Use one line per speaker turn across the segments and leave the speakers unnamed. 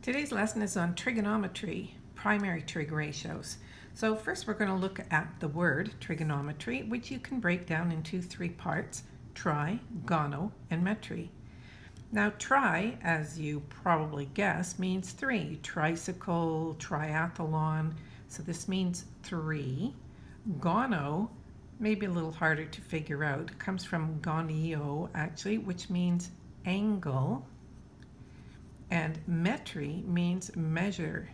Today's lesson is on trigonometry, primary trig ratios. So first we're going to look at the word trigonometry, which you can break down into three parts, tri, gono, and metry. Now tri, as you probably guess, means three. Tricycle, triathlon, so this means three. Gono, maybe a little harder to figure out, comes from gonio actually, which means angle and metry means measure.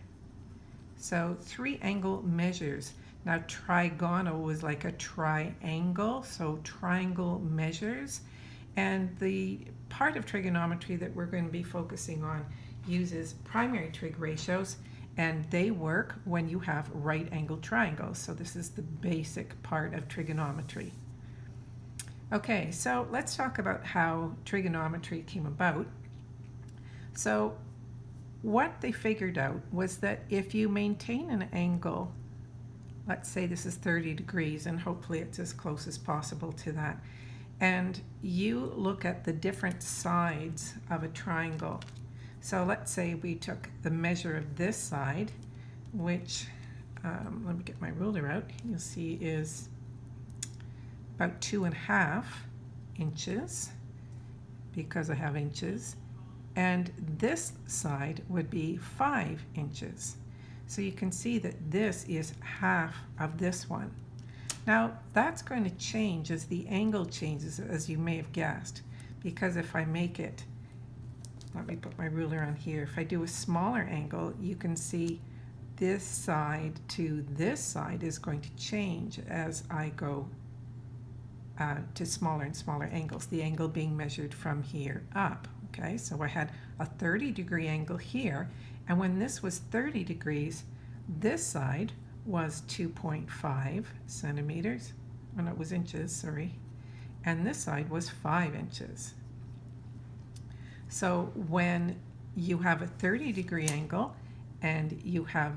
So three angle measures. Now trigonal was like a triangle, so triangle measures. And the part of trigonometry that we're going to be focusing on uses primary trig ratios and they work when you have right angle triangles. So this is the basic part of trigonometry. Okay, so let's talk about how trigonometry came about. So what they figured out was that if you maintain an angle, let's say this is 30 degrees and hopefully it's as close as possible to that, and you look at the different sides of a triangle. So let's say we took the measure of this side, which, um, let me get my ruler out, you'll see is about two and a half inches because I have inches and this side would be five inches. So you can see that this is half of this one. Now that's going to change as the angle changes as you may have guessed because if I make it, let me put my ruler on here, if I do a smaller angle you can see this side to this side is going to change as I go uh, to smaller and smaller angles, the angle being measured from here up. Okay, so I had a 30 degree angle here, and when this was 30 degrees, this side was 2.5 centimeters, and it was inches, sorry, and this side was 5 inches. So when you have a 30 degree angle and you have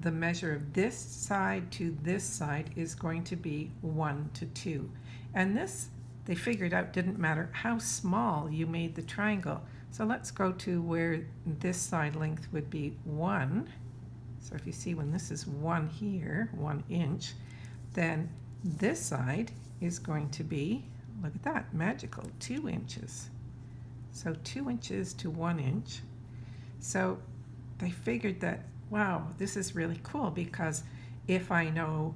the measure of this side to this side is going to be 1 to 2. And this they figured out didn't matter how small you made the triangle. So let's go to where this side length would be 1. So if you see when this is 1 here, 1 inch, then this side is going to be, look at that, magical, 2 inches. So 2 inches to 1 inch. So they figured that, wow, this is really cool because if I know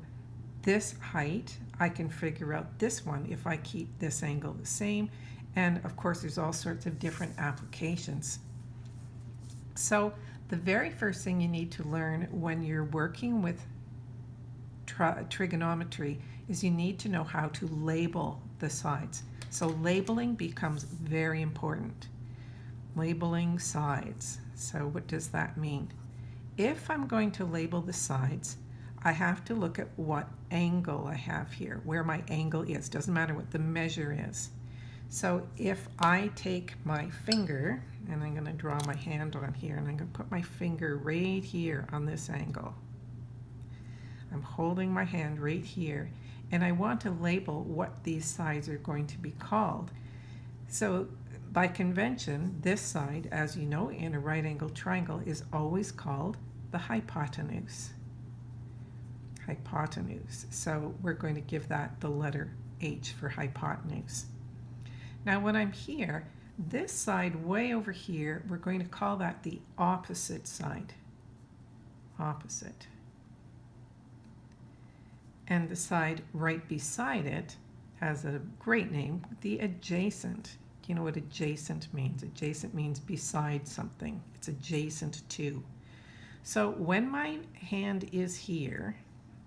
this height, I can figure out this one if I keep this angle the same. And of course, there's all sorts of different applications. So the very first thing you need to learn when you're working with trigonometry is you need to know how to label the sides. So labeling becomes very important. Labeling sides. So what does that mean? If I'm going to label the sides, I have to look at what angle I have here, where my angle is. Doesn't matter what the measure is. So if I take my finger, and I'm going to draw my hand on here, and I'm going to put my finger right here on this angle. I'm holding my hand right here, and I want to label what these sides are going to be called. So by convention, this side, as you know, in a right angle triangle, is always called the hypotenuse hypotenuse. So we're going to give that the letter H for hypotenuse. Now when I'm here, this side way over here, we're going to call that the opposite side. Opposite. And the side right beside it has a great name, the adjacent. Do you know what adjacent means? Adjacent means beside something. It's adjacent to. So when my hand is here,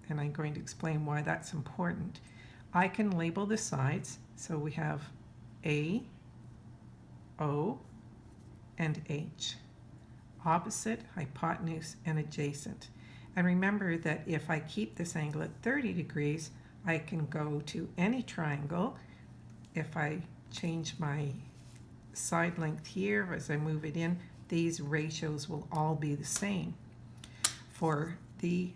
and I'm going to explain why that's important. I can label the sides, so we have A, O, and H. Opposite, hypotenuse, and adjacent. And remember that if I keep this angle at 30 degrees, I can go to any triangle. If I change my side length here as I move it in, these ratios will all be the same. For the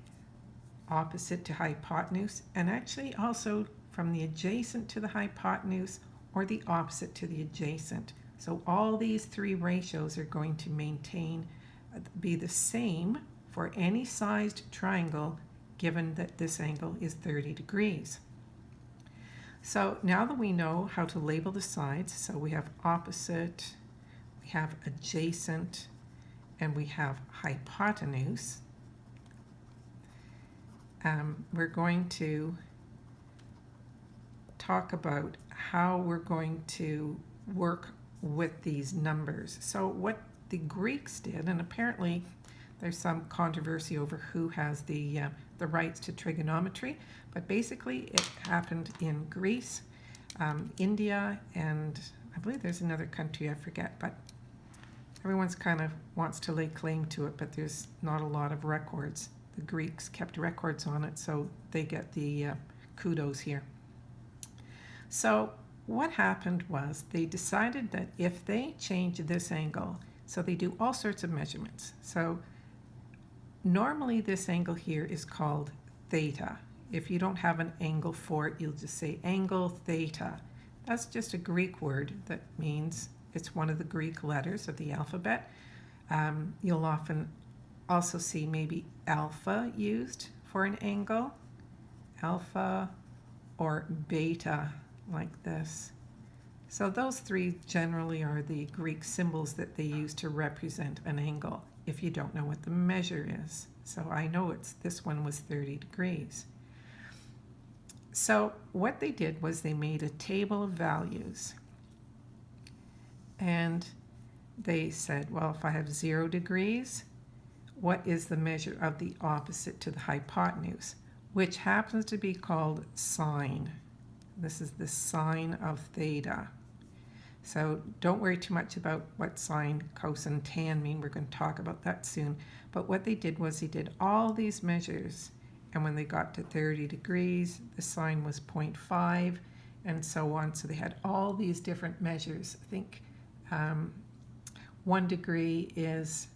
opposite to hypotenuse, and actually also from the adjacent to the hypotenuse or the opposite to the adjacent. So all these three ratios are going to maintain uh, be the same for any sized triangle given that this angle is 30 degrees. So now that we know how to label the sides, so we have opposite, we have adjacent, and we have hypotenuse, um, we're going to talk about how we're going to work with these numbers. So what the Greeks did, and apparently there's some controversy over who has the, uh, the rights to trigonometry, but basically it happened in Greece, um, India, and I believe there's another country I forget, but everyone's kind of wants to lay claim to it, but there's not a lot of records. The Greeks kept records on it, so they get the uh, kudos here. So what happened was they decided that if they change this angle, so they do all sorts of measurements. So normally this angle here is called theta. If you don't have an angle for it, you'll just say angle theta. That's just a Greek word that means it's one of the Greek letters of the alphabet. Um, you'll often also see maybe alpha used for an angle, alpha or beta like this. So those three generally are the Greek symbols that they use to represent an angle if you don't know what the measure is. So I know it's this one was 30 degrees. So what they did was they made a table of values. And they said, well, if I have zero degrees, what is the measure of the opposite to the hypotenuse, which happens to be called sine. This is the sine of theta. So don't worry too much about what sine, cosine, tan mean. We're going to talk about that soon. But what they did was they did all these measures. And when they got to 30 degrees, the sine was 0.5 and so on. So they had all these different measures. I think um, one degree is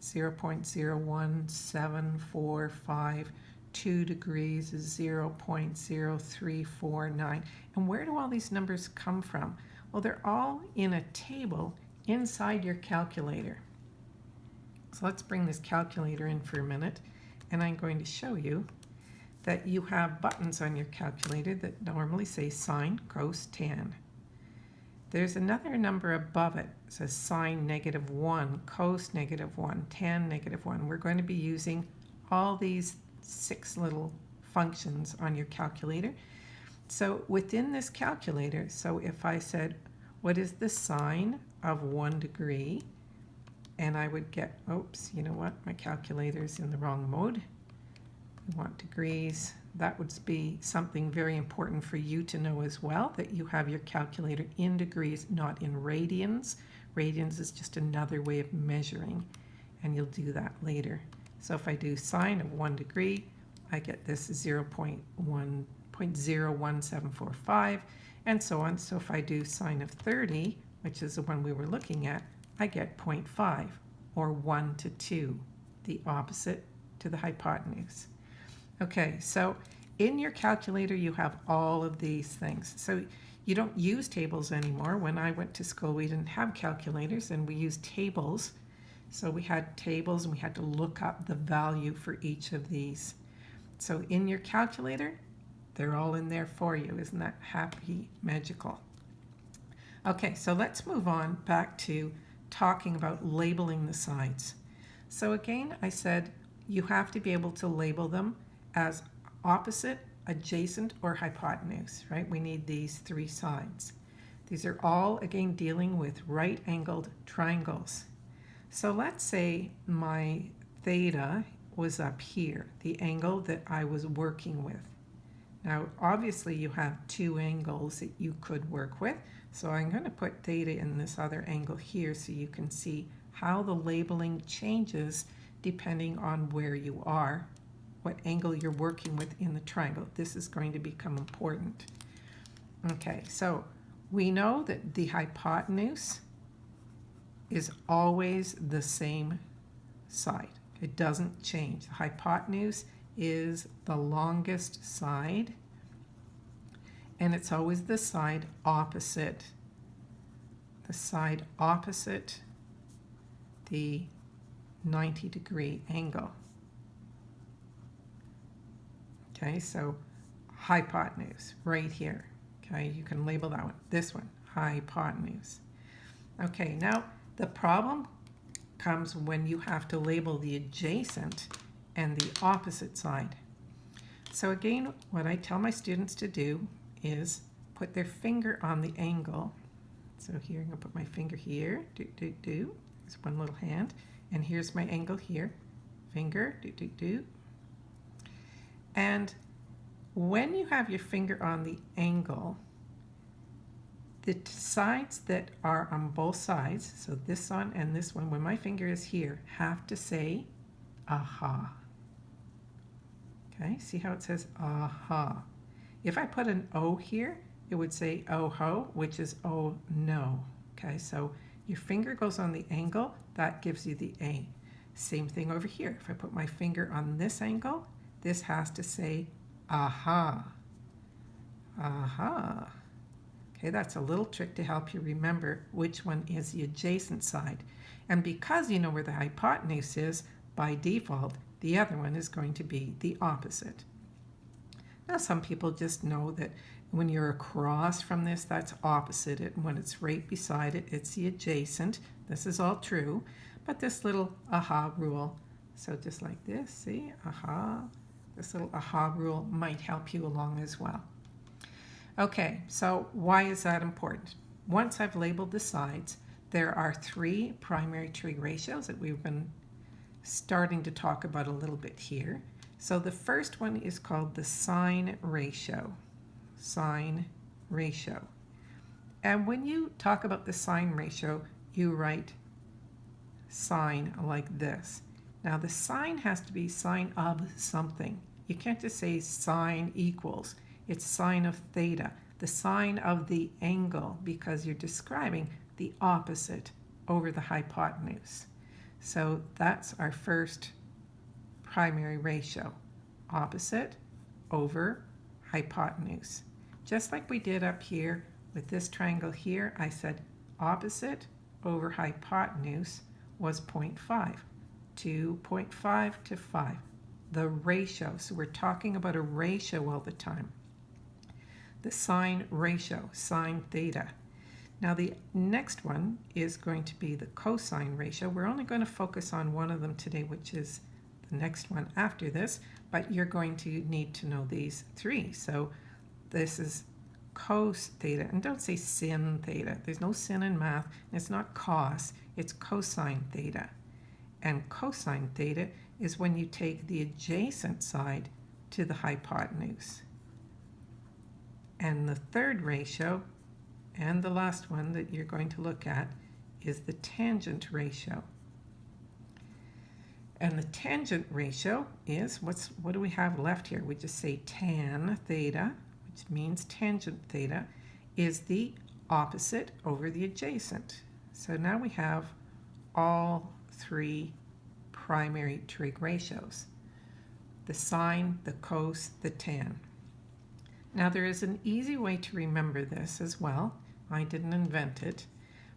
0.01745. degrees is 0.0349. And where do all these numbers come from? Well, they're all in a table inside your calculator. So let's bring this calculator in for a minute, and I'm going to show you that you have buttons on your calculator that normally say sine, cos, tan. There's another number above it. It says sine negative 1, cos negative 1, tan negative 1. We're going to be using all these six little functions on your calculator. So within this calculator, so if I said, what is the sine of one degree? And I would get, oops, you know what, my calculator's in the wrong mode. We want degrees. That would be something very important for you to know as well, that you have your calculator in degrees, not in radians. Radians is just another way of measuring, and you'll do that later. So if I do sine of one degree, I get this 0 0.01745 and so on. So if I do sine of 30, which is the one we were looking at, I get 0.5 or 1 to 2, the opposite to the hypotenuse. Okay, so in your calculator you have all of these things. So you don't use tables anymore. When I went to school we didn't have calculators and we used tables. So we had tables and we had to look up the value for each of these. So in your calculator, they're all in there for you. Isn't that happy, magical? Okay, so let's move on back to talking about labeling the sides. So again, I said you have to be able to label them as opposite, adjacent, or hypotenuse, right? We need these three sides. These are all, again, dealing with right-angled triangles. So let's say my theta was up here, the angle that I was working with. Now, obviously you have two angles that you could work with. So I'm going to put theta in this other angle here so you can see how the labeling changes depending on where you are, what angle you're working with in the triangle. This is going to become important. Okay, so we know that the hypotenuse is always the same side. It doesn't change. The hypotenuse is the longest side and it's always the side opposite the side opposite the 90 degree angle. Okay, so hypotenuse right here. Okay, you can label that one. This one, hypotenuse. Okay, now the problem comes when you have to label the adjacent and the opposite side. So again, what I tell my students to do is put their finger on the angle. So here, I'm going to put my finger here, do, do, do. There's one little hand. And here's my angle here. Finger, do, do, do. And when you have your finger on the angle, the sides that are on both sides, so this one and this one, when my finger is here, have to say aha. Okay, see how it says aha. If I put an O here, it would say oh ho, which is oh no. Okay, so your finger goes on the angle, that gives you the A. Same thing over here. If I put my finger on this angle, this has to say aha. Aha. Okay, that's a little trick to help you remember which one is the adjacent side. And because you know where the hypotenuse is, by default, the other one is going to be the opposite. Now some people just know that when you're across from this, that's opposite it. And when it's right beside it, it's the adjacent. This is all true. But this little aha rule, so just like this, see, aha, this little aha rule might help you along as well. Okay, so why is that important? Once I've labeled the sides, there are three primary trig ratios that we've been starting to talk about a little bit here. So the first one is called the sine ratio. Sine ratio. And when you talk about the sine ratio, you write sine like this. Now the sine has to be sine of something. You can't just say sine equals. It's sine of theta, the sine of the angle, because you're describing the opposite over the hypotenuse. So that's our first primary ratio, opposite over hypotenuse. Just like we did up here with this triangle here, I said opposite over hypotenuse was 0.5, 2.5 to 5. The ratio, so we're talking about a ratio all the time. The sine ratio, sine theta. Now the next one is going to be the cosine ratio. We're only going to focus on one of them today, which is the next one after this, but you're going to need to know these three. So this is cos theta, and don't say sin theta. There's no sin in math, it's not cos, it's cosine theta. And cosine theta is when you take the adjacent side to the hypotenuse. And the third ratio, and the last one that you're going to look at, is the tangent ratio. And the tangent ratio is, what's what do we have left here? We just say tan theta, which means tangent theta, is the opposite over the adjacent. So now we have all three primary trig ratios. The sine, the cos, the tan. Now there is an easy way to remember this as well. I didn't invent it.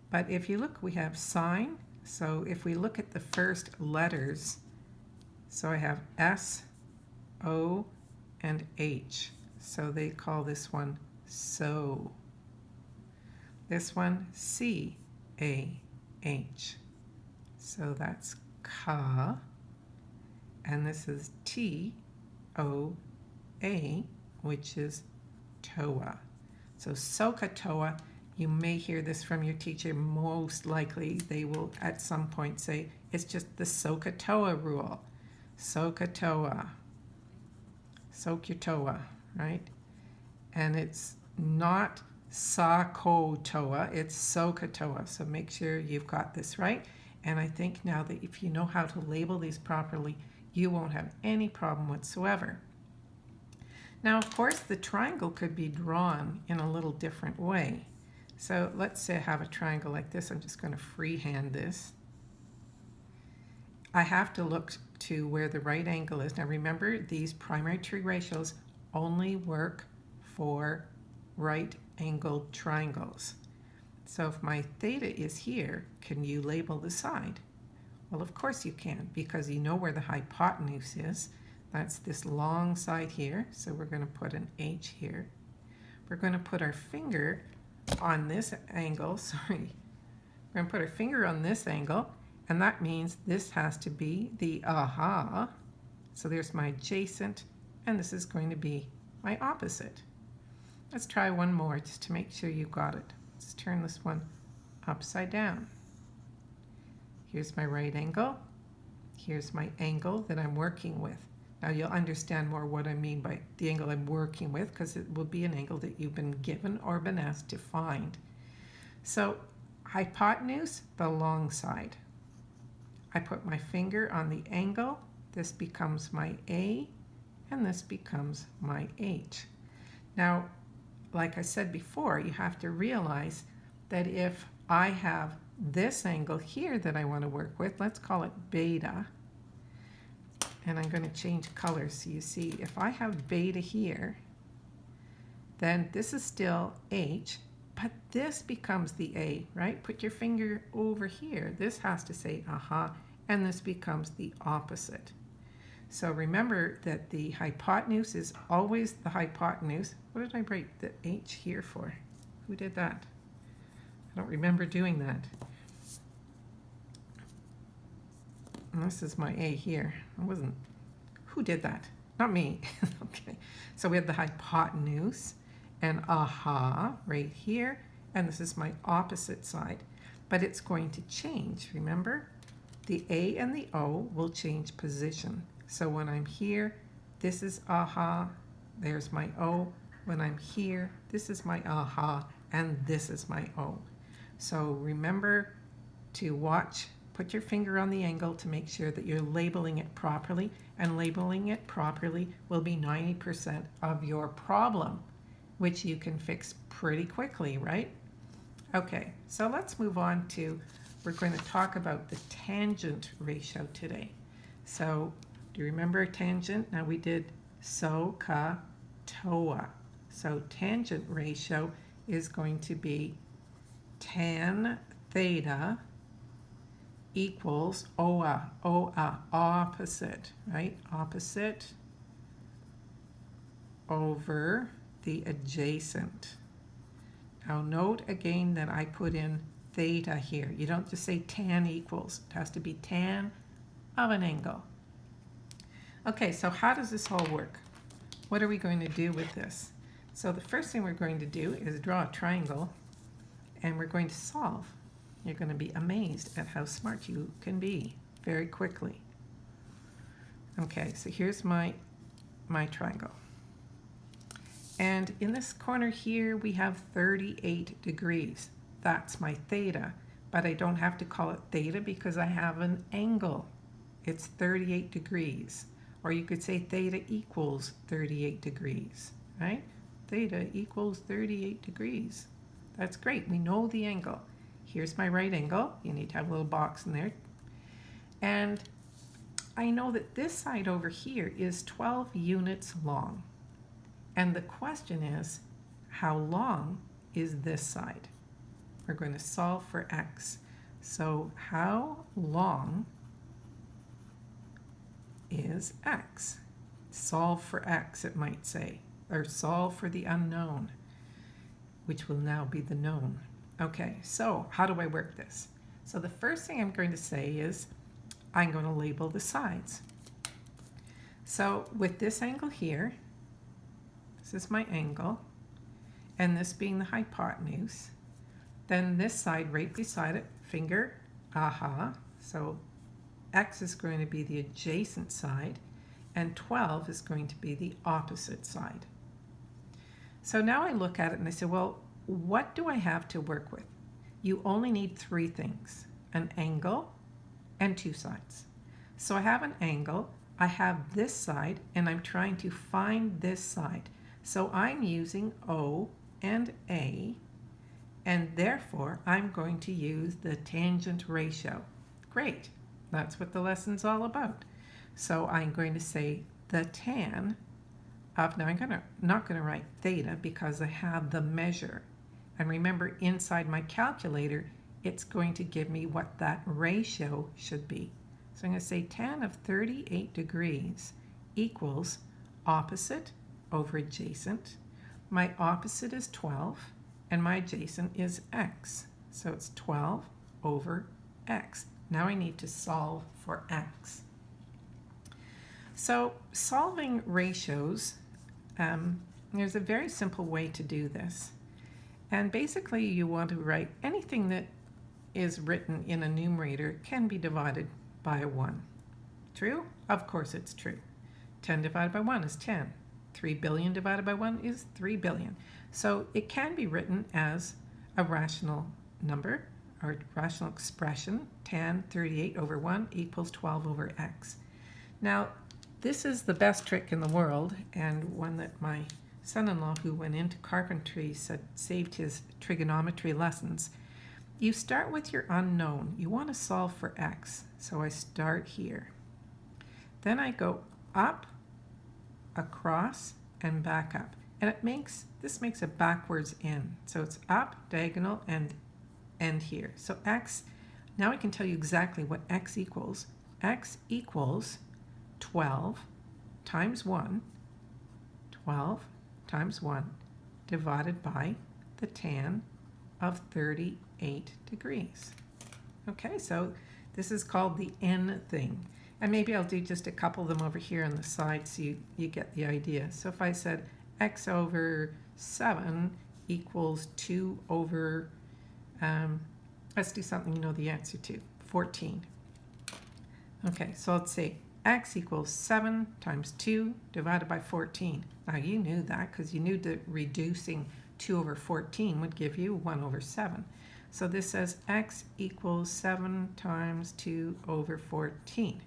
But if you look, we have sine, so if we look at the first letters, so I have S, O, and H. So they call this one so. This one C, A, H. So that's ka. And this is T, O, A, which is toa. So SOHCAHTOA you may hear this from your teacher. Most likely they will at some point say, it's just the SOHCAHTOA rule. SOHCAHTOA. Soak your toa, right? And it's not SOHCAHTOA, it's SOHCAHTOA. So make sure you've got this right. And I think now that if you know how to label these properly, you won't have any problem whatsoever. Now, of course, the triangle could be drawn in a little different way. So let's say I have a triangle like this. I'm just going to freehand this. I have to look to where the right angle is. Now remember, these primary trig ratios only work for right angled triangles. So if my theta is here, can you label the side? Well, of course you can because you know where the hypotenuse is. That's this long side here. So we're going to put an H here. We're going to put our finger on this angle. Sorry. We're going to put our finger on this angle. And that means this has to be the aha. So there's my adjacent. And this is going to be my opposite. Let's try one more just to make sure you got it. Let's turn this one upside down. Here's my right angle. Here's my angle that I'm working with. Now you'll understand more what I mean by the angle I'm working with because it will be an angle that you've been given or been asked to find. So hypotenuse, the long side. I put my finger on the angle. This becomes my A and this becomes my H. Now, like I said before, you have to realize that if I have this angle here that I want to work with, let's call it beta, and I'm going to change colors so you see if I have beta here, then this is still H, but this becomes the A, right? Put your finger over here. This has to say aha, and this becomes the opposite. So remember that the hypotenuse is always the hypotenuse. What did I write the H here for? Who did that? I don't remember doing that. And this is my A here. I wasn't, who did that? Not me. okay, so we have the hypotenuse and aha right here. And this is my opposite side. But it's going to change, remember? The A and the O will change position. So when I'm here, this is aha, there's my O. When I'm here, this is my aha, and this is my O. So remember to watch, put your finger on the angle to make sure that you're labeling it properly, and labeling it properly will be 90% of your problem, which you can fix pretty quickly, right? Okay, so let's move on to, we're going to talk about the tangent ratio today. So do you remember a tangent? Now we did SOHCAHTOA. So tangent ratio is going to be tan theta equals OA, OA, opposite, right? Opposite over the adjacent. Now note again that I put in theta here. You don't just say tan equals. It has to be tan of an angle. Okay, so how does this all work? What are we going to do with this? So the first thing we're going to do is draw a triangle and we're going to solve. You're going to be amazed at how smart you can be very quickly. Okay, so here's my, my triangle. And in this corner here, we have 38 degrees. That's my theta, but I don't have to call it theta because I have an angle. It's 38 degrees. Or you could say theta equals 38 degrees, right? Theta equals 38 degrees. That's great. We know the angle. Here's my right angle. You need to have a little box in there. And I know that this side over here is 12 units long. And the question is, how long is this side? We're going to solve for x. So how long is x. Solve for x, it might say, or solve for the unknown, which will now be the known. Okay, so how do I work this? So the first thing I'm going to say is I'm going to label the sides. So with this angle here, this is my angle, and this being the hypotenuse, then this side right beside it, finger, aha, so x is going to be the adjacent side, and 12 is going to be the opposite side. So now I look at it and I say, well, what do I have to work with? You only need three things, an angle and two sides. So I have an angle, I have this side, and I'm trying to find this side. So I'm using O and A, and therefore I'm going to use the tangent ratio. Great. That's what the lesson's all about. So I'm going to say the tan of, now I'm gonna, not going to write theta because I have the measure. And remember, inside my calculator, it's going to give me what that ratio should be. So I'm going to say tan of 38 degrees equals opposite over adjacent. My opposite is 12 and my adjacent is x. So it's 12 over x. Now I need to solve for x. So solving ratios, um, there's a very simple way to do this. And basically you want to write anything that is written in a numerator can be divided by 1. True? Of course it's true. 10 divided by 1 is 10. 3 billion divided by 1 is 3 billion. So it can be written as a rational number or rational expression, tan 38 over 1 equals 12 over x. Now, this is the best trick in the world and one that my son-in-law who went into carpentry said saved his trigonometry lessons. You start with your unknown. You want to solve for x. So I start here. Then I go up, across, and back up. And it makes, this makes a backwards n. So it's up, diagonal, and end here. So x, now I can tell you exactly what x equals. x equals 12 times 1, 12 times 1, divided by the tan of 38 degrees. Okay, so this is called the n thing. And maybe I'll do just a couple of them over here on the side so you, you get the idea. So if I said x over 7 equals 2 over um, let's do something you know the answer to, 14. Okay, so let's say x equals 7 times 2 divided by 14. Now you knew that because you knew that reducing 2 over 14 would give you 1 over 7. So this says x equals 7 times 2 over 14.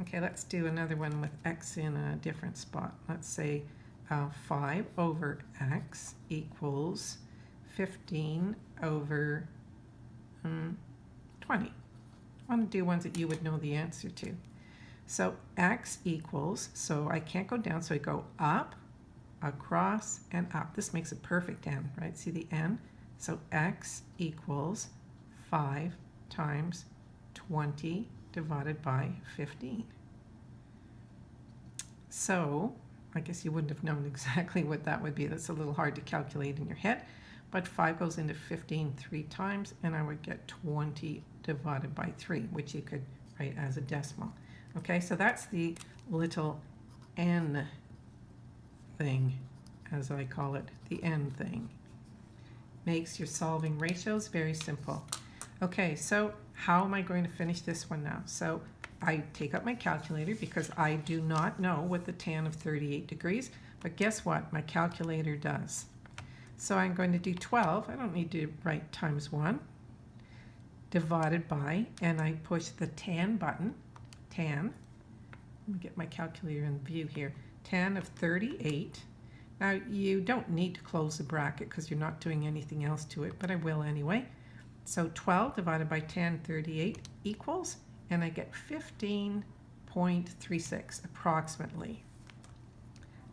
Okay, let's do another one with x in a different spot. Let's say uh, 5 over x equals 15 over um, 20. I want to do ones that you would know the answer to. So x equals, so I can't go down, so I go up, across, and up. This makes a perfect n, right? See the n? So x equals 5 times 20 divided by 15. So I guess you wouldn't have known exactly what that would be. That's a little hard to calculate in your head. But 5 goes into 15 three times, and I would get 20 divided by 3, which you could write as a decimal. Okay, so that's the little n thing, as I call it, the n thing. Makes your solving ratios very simple. Okay, so how am I going to finish this one now? So I take up my calculator because I do not know what the tan of 38 degrees, but guess what? My calculator does. So I'm going to do 12. I don't need to write times 1 divided by, and I push the tan button, tan. Let me get my calculator in view here. Tan of 38. Now you don't need to close the bracket because you're not doing anything else to it, but I will anyway. So 12 divided by tan 38 equals, and I get 15.36 approximately.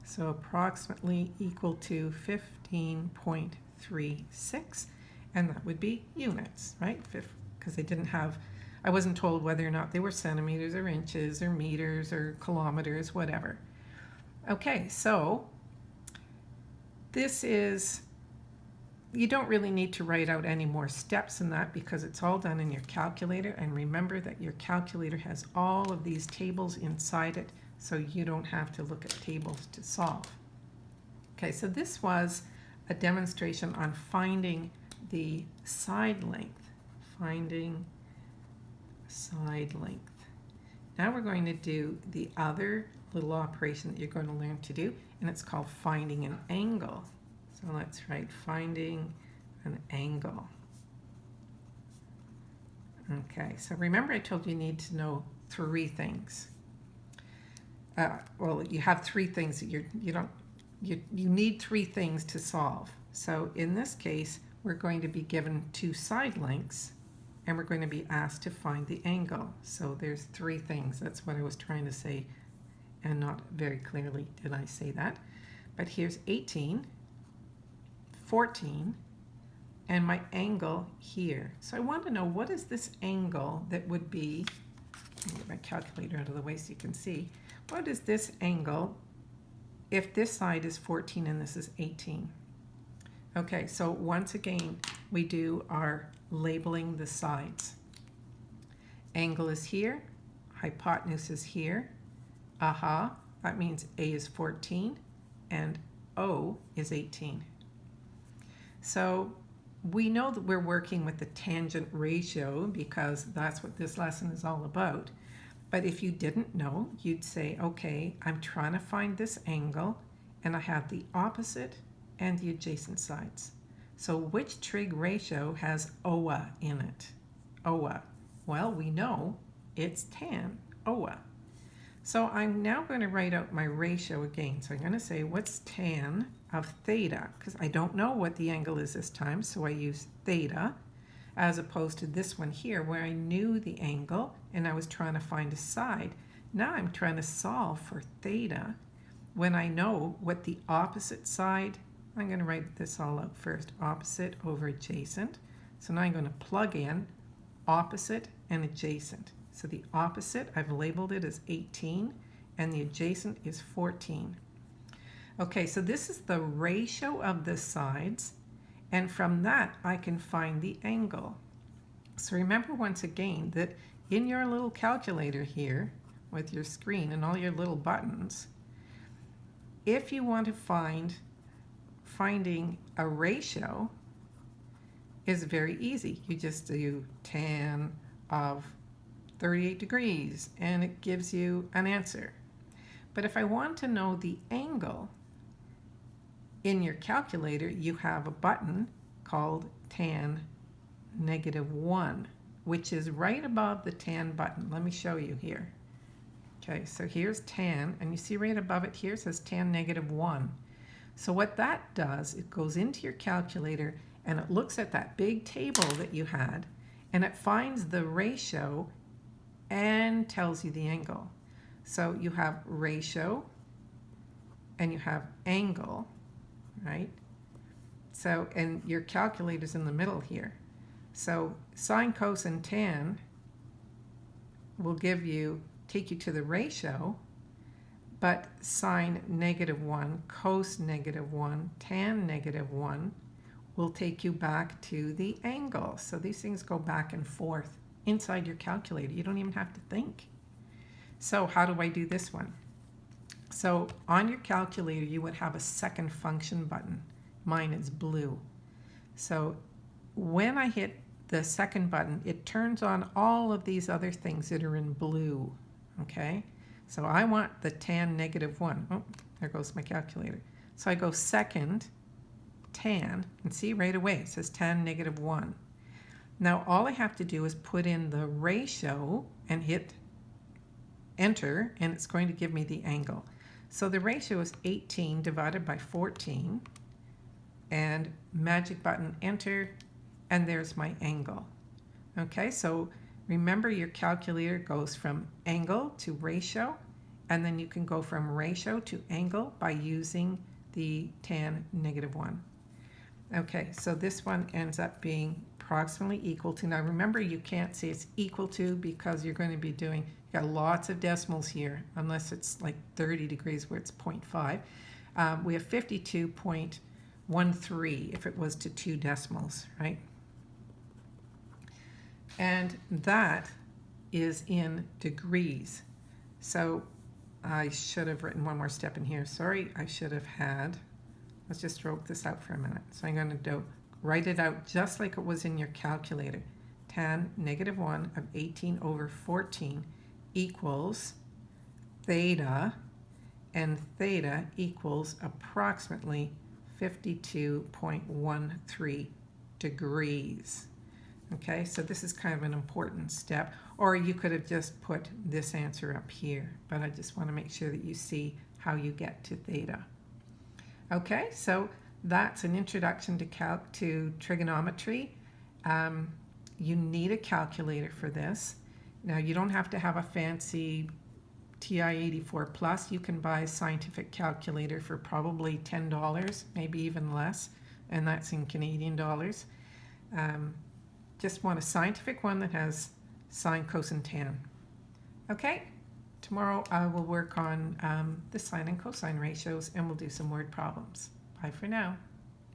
So approximately equal to 15.36, and that would be units, right? Because they didn't have, I wasn't told whether or not they were centimeters or inches or meters or kilometers, whatever. Okay, so this is, you don't really need to write out any more steps in that because it's all done in your calculator. And remember that your calculator has all of these tables inside it so you don't have to look at tables to solve. Okay, so this was a demonstration on finding the side length, finding side length. Now we're going to do the other little operation that you're going to learn to do, and it's called finding an angle. So let's write finding an angle. Okay, so remember I told you you need to know three things uh, well, you have three things that you're, you don't, you, you need three things to solve. So in this case, we're going to be given two side lengths and we're going to be asked to find the angle. So there's three things. That's what I was trying to say and not very clearly did I say that. But here's 18, 14, and my angle here. So I want to know what is this angle that would be get my calculator out of the way so you can see. What is this angle if this side is 14 and this is 18? Okay, so once again, we do our labeling the sides. Angle is here, hypotenuse is here. Aha, that means A is 14 and O is 18. So we know that we're working with the tangent ratio because that's what this lesson is all about. But if you didn't know, you'd say, okay, I'm trying to find this angle and I have the opposite and the adjacent sides. So which trig ratio has OA in it? OA. Well, we know it's tan, OA. So I'm now going to write out my ratio again. So I'm going to say what's tan of theta, because I don't know what the angle is this time, so I use theta, as opposed to this one here where I knew the angle and I was trying to find a side. Now I'm trying to solve for theta when I know what the opposite side, I'm going to write this all out first, opposite over adjacent. So now I'm going to plug in opposite and adjacent. So the opposite, I've labeled it as 18, and the adjacent is 14. Okay, so this is the ratio of the sides, and from that I can find the angle. So remember once again that in your little calculator here, with your screen and all your little buttons, if you want to find finding a ratio is very easy. You just do tan of 38 degrees and it gives you an answer. But if I want to know the angle in your calculator, you have a button called tan negative 1, which is right above the tan button. Let me show you here. Okay, so here's tan, and you see right above it here says tan negative 1. So what that does, it goes into your calculator and it looks at that big table that you had and it finds the ratio and tells you the angle. So you have ratio and you have angle, right? So, and your calculator's in the middle here. So sine, cos, and tan will give you, take you to the ratio, but sine negative 1, cos negative 1, tan negative 1 will take you back to the angle. So these things go back and forth inside your calculator. You don't even have to think. So how do I do this one? So on your calculator, you would have a second function button. Mine is blue. So when I hit the second button, it turns on all of these other things that are in blue, okay? So I want the tan negative one. Oh, there goes my calculator. So I go second, tan, and see right away it says tan negative one. Now all I have to do is put in the ratio and hit enter and it's going to give me the angle. So the ratio is 18 divided by 14 and magic button enter and there's my angle. Okay, so remember your calculator goes from angle to ratio and then you can go from ratio to angle by using the tan negative 1. Okay, so this one ends up being approximately equal to. Now remember you can't say it's equal to because you're going to be doing, got lots of decimals here unless it's like 30 degrees where it's 0.5. Um, we have 52.13 if it was to two decimals, right? And that is in degrees. So I should have written one more step in here. Sorry, I should have had, let's just stroke this out for a minute. So I'm going to do Write it out just like it was in your calculator. Tan negative 1 of 18 over 14 equals theta, and theta equals approximately 52.13 degrees. Okay, so this is kind of an important step. Or you could have just put this answer up here, but I just want to make sure that you see how you get to theta. Okay, so that's an introduction to, calc to trigonometry. Um, you need a calculator for this. Now you don't have to have a fancy TI-84 Plus. You can buy a scientific calculator for probably $10, maybe even less, and that's in Canadian dollars. Um, just want a scientific one that has sine, cosine, tan. Okay, tomorrow I will work on um, the sine and cosine ratios and we'll do some word problems. Bye for now.